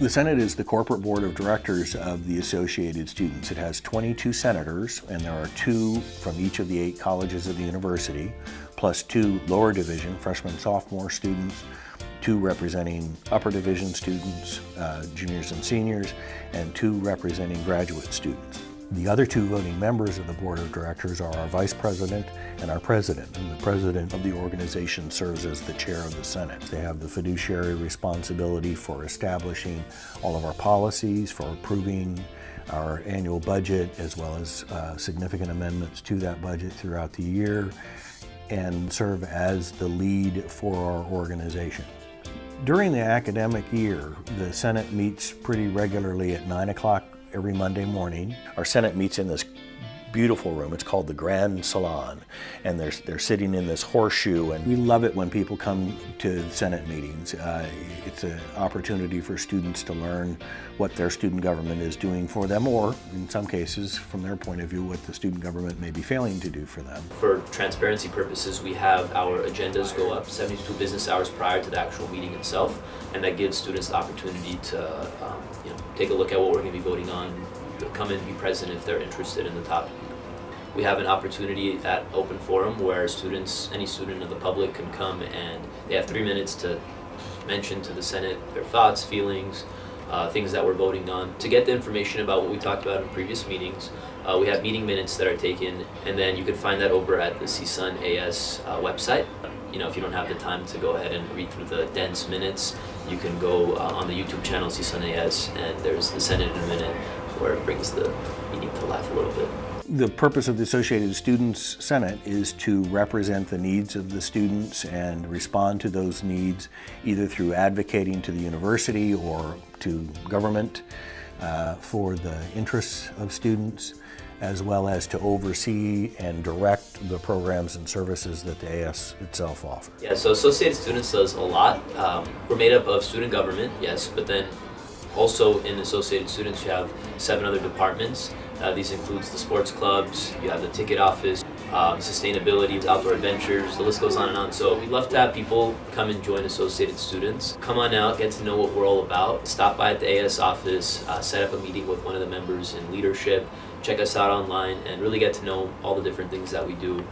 The Senate is the corporate board of directors of the Associated Students. It has 22 senators, and there are two from each of the eight colleges of the university, plus two lower division, freshman, sophomore students, two representing upper division students, uh, juniors and seniors, and two representing graduate students. The other two voting members of the board of directors are our vice president and our president. And the president of the organization serves as the chair of the Senate. They have the fiduciary responsibility for establishing all of our policies, for approving our annual budget, as well as uh, significant amendments to that budget throughout the year, and serve as the lead for our organization. During the academic year, the Senate meets pretty regularly at 9 o'clock every Monday morning. Our Senate meets in this beautiful room. It's called the Grand Salon. And they're, they're sitting in this horseshoe. And we love it when people come to Senate meetings. Uh, it's an opportunity for students to learn what their student government is doing for them, or in some cases, from their point of view, what the student government may be failing to do for them. For transparency purposes, we have our agendas go up 72 business hours prior to the actual meeting itself. And that gives students the opportunity to um, you know, take a look at what we're going to be voting on, come and be present if they're interested in the topic. We have an opportunity at Open Forum where students, any student of the public can come and they have three minutes to mention to the Senate their thoughts, feelings, uh, things that we're voting on. To get the information about what we talked about in previous meetings, uh, we have meeting minutes that are taken and then you can find that over at the CSUN AS uh, website. You know, if you don't have the time to go ahead and read through the dense minutes, you can go uh, on the YouTube channel CSUN AS and there's the Senate in a minute where it brings the meeting to life a little bit. The purpose of the Associated Students Senate is to represent the needs of the students and respond to those needs either through advocating to the university or to government uh, for the interests of students as well as to oversee and direct the programs and services that the AS itself offers. Yeah, so Associated Students does a lot. Um, we're made up of student government, yes, but then also in Associated Students you have seven other departments. Uh, these includes the sports clubs, you have the ticket office, um, sustainability, outdoor adventures, the list goes on and on. So we'd love to have people come and join Associated Students. Come on out, get to know what we're all about. Stop by at the AS office, uh, set up a meeting with one of the members in leadership, check us out online, and really get to know all the different things that we do.